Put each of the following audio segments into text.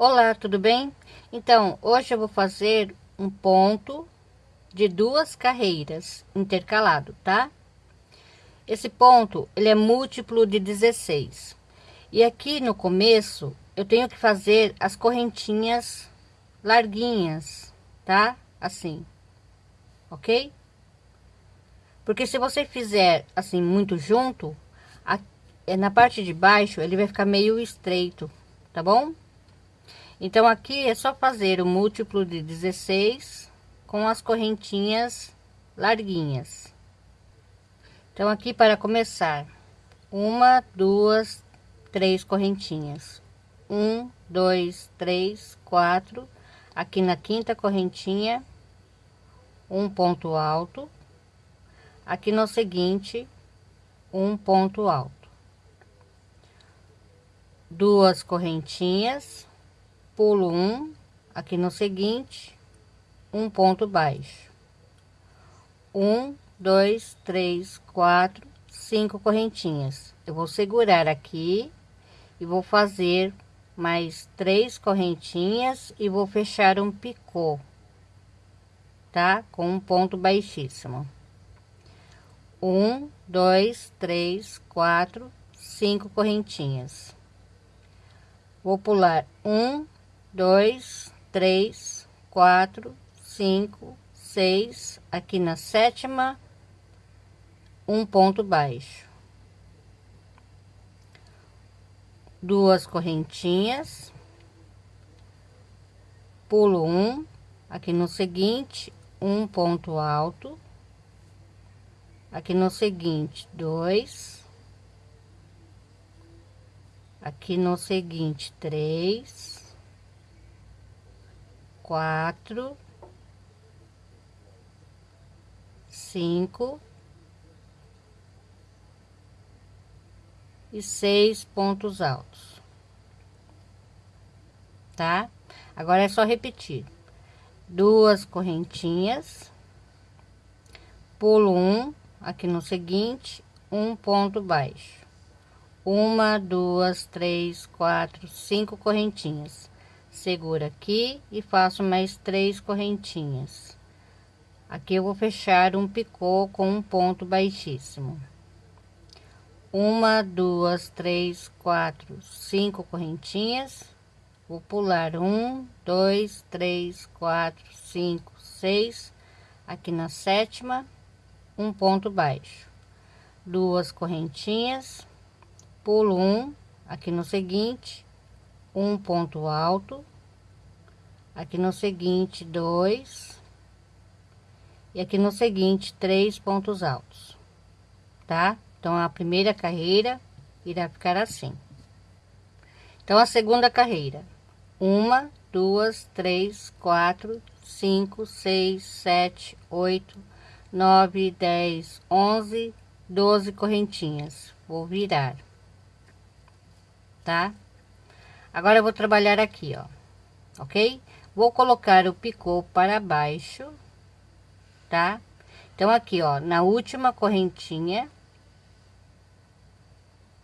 Olá, tudo bem? Então, hoje eu vou fazer um ponto de duas carreiras intercalado, tá? Esse ponto, ele é múltiplo de 16. E aqui no começo, eu tenho que fazer as correntinhas larguinhas, tá? Assim, ok? Porque se você fizer assim muito junto, na parte de baixo ele vai ficar meio estreito, tá bom? Então aqui é só fazer o múltiplo de 16 com as correntinhas larguinhas. Então aqui para começar, uma, duas, três correntinhas. Um, dois, três, quatro. Aqui na quinta correntinha, um ponto alto aqui no seguinte um ponto alto duas correntinhas pulo um aqui no seguinte um ponto baixo. Um dois três quatro cinco correntinhas. Eu vou segurar aqui e vou fazer mais três correntinhas e vou fechar um picô tá? Com um ponto baixíssimo. Um, dois, três, quatro, cinco correntinhas. Vou pular um, dois, três, quatro, cinco, seis, aqui na sétima, um ponto baixo. Duas correntinhas, pulo um, aqui no seguinte, um ponto alto. Aqui no seguinte dois. Aqui no seguinte três quatro cinco e seis pontos altos tá? Agora é só repetir. Duas correntinhas pulo um aqui no seguinte um ponto baixo. Uma duas três quatro cinco correntinhas segura aqui e faço mais três correntinhas. Aqui eu vou fechar um picô com um ponto baixíssimo. Uma duas três quatro cinco correntinhas. Vou pular um dois três quatro cinco seis. Aqui na sétima um ponto baixo. Duas correntinhas. Pulo um aqui no seguinte um ponto alto aqui no seguinte dois e aqui no seguinte três pontos altos tá então a primeira carreira irá ficar assim então a segunda carreira uma duas três quatro cinco seis sete oito nove, dez, onze, doze correntinhas. Vou virar, tá? Agora eu vou trabalhar aqui, ó, ok? Vou colocar o picô para baixo, tá? Então aqui, ó, na última correntinha,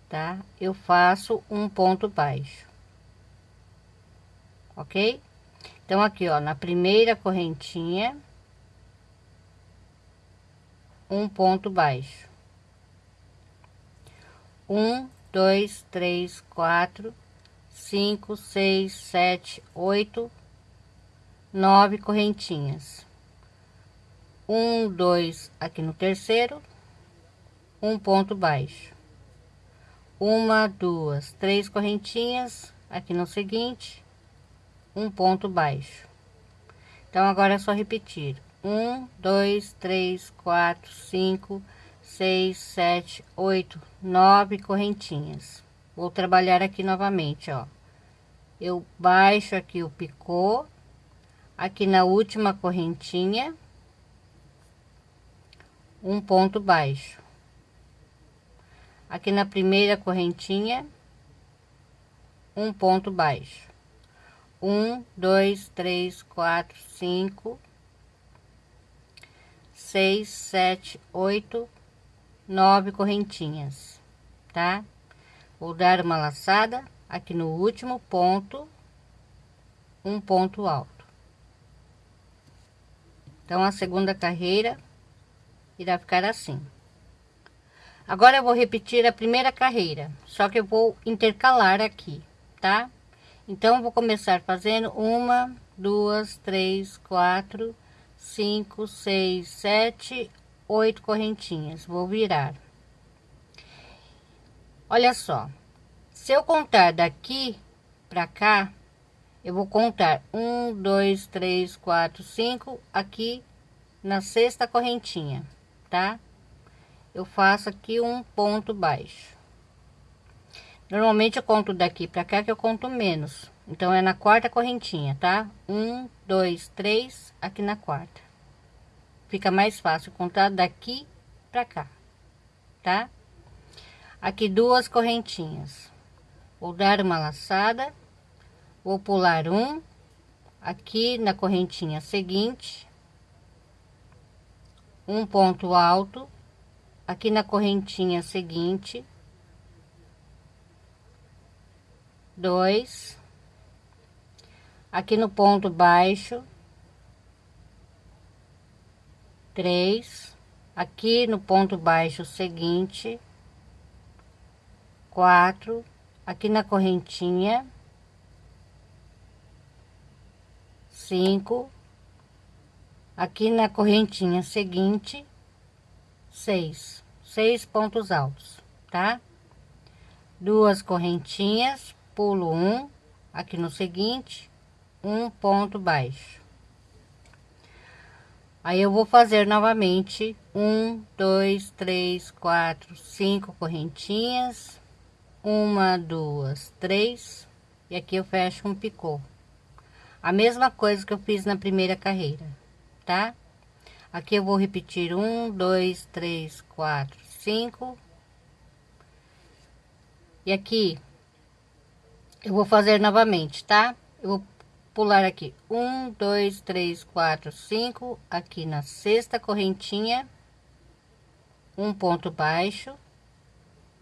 tá? Eu faço um ponto baixo, ok? Então aqui, ó, na primeira correntinha um ponto baixo um dois três quatro cinco seis sete oito nove correntinhas um dois aqui no terceiro um ponto baixo uma duas três correntinhas aqui no seguinte um ponto baixo então agora é só repetir um, dois, três, quatro, cinco, seis, sete, oito, nove correntinhas. Vou trabalhar aqui novamente, ó. Eu baixo aqui o picô, aqui na última correntinha, um ponto baixo. Aqui na primeira correntinha, um ponto baixo. Um, dois, três, quatro, cinco, seis, sete, oito, nove correntinhas, tá? Vou dar uma laçada aqui no último ponto um ponto alto. Então, a segunda carreira irá ficar assim. Agora eu vou repetir a primeira carreira, só que eu vou intercalar aqui, tá? Então, vou começar fazendo uma, duas, três, quatro, cinco, seis, sete, oito correntinhas. Vou virar. Olha só, se eu contar daqui para cá, eu vou contar um, dois, três, quatro, cinco aqui na sexta correntinha, tá? Eu faço aqui um ponto baixo. Normalmente eu conto daqui para cá que eu conto menos. Então é na quarta correntinha, tá? Um, dois, três, aqui na quarta. Fica mais fácil contar daqui para cá, tá? Aqui duas correntinhas. Vou dar uma laçada, vou pular um, aqui na correntinha seguinte, um ponto alto, aqui na correntinha seguinte, dois, aqui no ponto baixo, três, aqui no ponto baixo seguinte, quatro, aqui na correntinha, cinco, aqui na correntinha seguinte, seis, seis pontos altos, tá? Duas correntinhas, pulo um, aqui no seguinte, um ponto baixo. Aí eu vou fazer novamente um, dois, três, quatro, cinco correntinhas, uma, duas, três, e aqui eu fecho um picô. A mesma coisa que eu fiz na primeira carreira, tá? Aqui eu vou repetir um, dois, três, quatro, cinco. E aqui eu vou fazer novamente, tá? Eu vou pular aqui um, dois, três, quatro, cinco, aqui na sexta correntinha, um ponto baixo,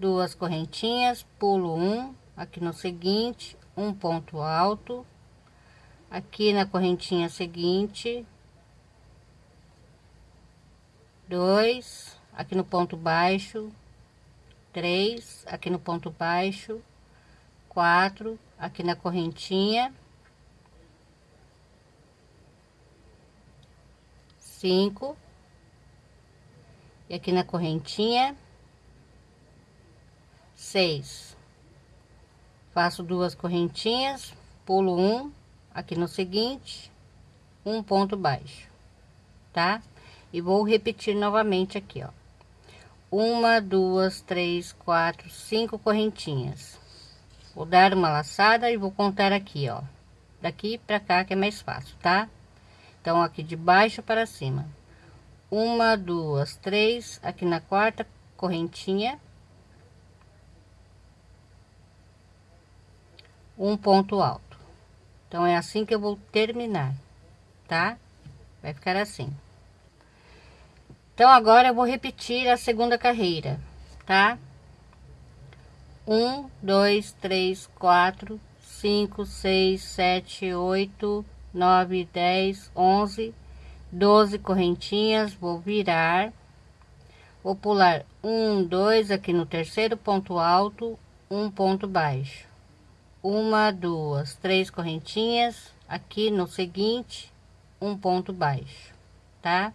duas correntinhas, pulo um, aqui no seguinte, um ponto alto, aqui na correntinha seguinte, dois, aqui no ponto baixo, três, aqui no ponto baixo, quatro, aqui na correntinha, cinco, e aqui na correntinha, seis. Faço duas correntinhas, pulo um, aqui no seguinte, um ponto baixo, tá? E vou repetir novamente aqui, ó. Uma, duas, três, quatro, cinco correntinhas. Vou dar uma laçada e vou contar aqui, ó. Daqui pra cá que é mais fácil, tá? Então, aqui de baixo para cima. Uma, duas, três, aqui na quarta correntinha um ponto alto. Então, é assim que eu vou terminar, tá? Vai ficar assim. Então, agora eu vou repetir a segunda carreira, tá? Um, dois, três, quatro, cinco, seis, sete, oito, nove, dez, onze, doze correntinhas. Vou virar, vou pular um, dois aqui no terceiro ponto alto, um ponto baixo uma, duas, três correntinhas aqui no seguinte, um ponto baixo, tá?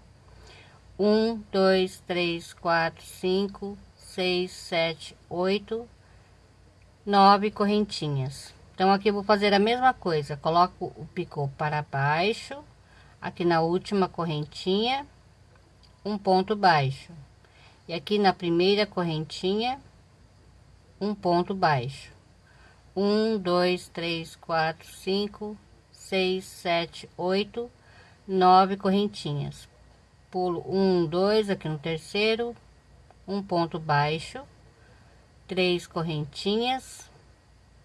Um, dois, três, quatro, cinco, seis, sete, oito, nove correntinhas. Então, aqui vou fazer a mesma coisa, coloco o picô para baixo, aqui na última correntinha, um ponto baixo. E aqui na primeira correntinha, um ponto baixo um, dois, três, quatro, cinco, seis, sete, oito, nove correntinhas. Pulo um, dois aqui no terceiro, um ponto baixo, três correntinhas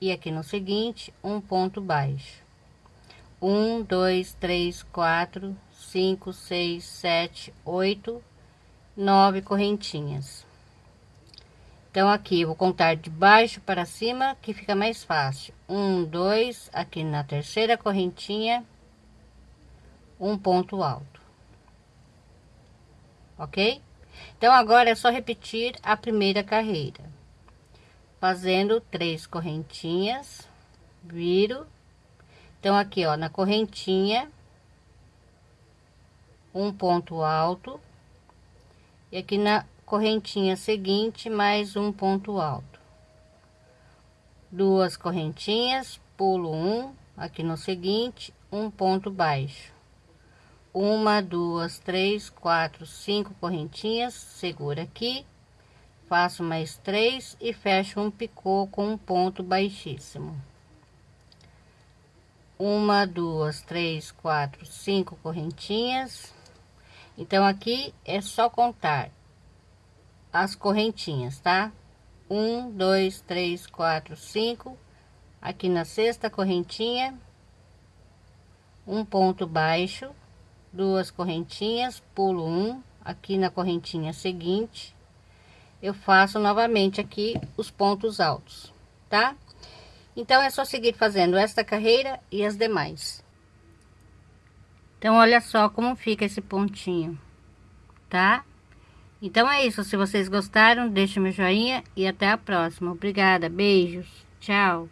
e aqui no seguinte um ponto baixo. Um, dois, três, quatro, cinco, seis, sete, oito, nove correntinhas. Então, aqui vou contar de baixo para cima, que fica mais fácil. Um, dois, aqui na terceira correntinha, um ponto alto. Ok? Então, agora é só repetir a primeira carreira. Fazendo três correntinhas, viro. Então, aqui, ó, na correntinha, um ponto alto. E aqui na correntinha seguinte mais um ponto alto. Duas correntinhas pulo um aqui no seguinte um ponto baixo. Uma duas três quatro cinco correntinhas segura aqui faço mais três e fecho um picô com um ponto baixíssimo. Uma duas três quatro cinco correntinhas. Então aqui é só contar as correntinhas, tá? Um, dois, três, quatro, cinco. Aqui na sexta correntinha, um ponto baixo, duas correntinhas, pulo um. Aqui na correntinha seguinte, eu faço novamente aqui os pontos altos, tá? Então, é só seguir fazendo esta carreira e as demais. Então, olha só como fica esse pontinho, tá? Então é isso. Se vocês gostaram, deixe meu joinha e até a próxima. Obrigada. Beijos. Tchau.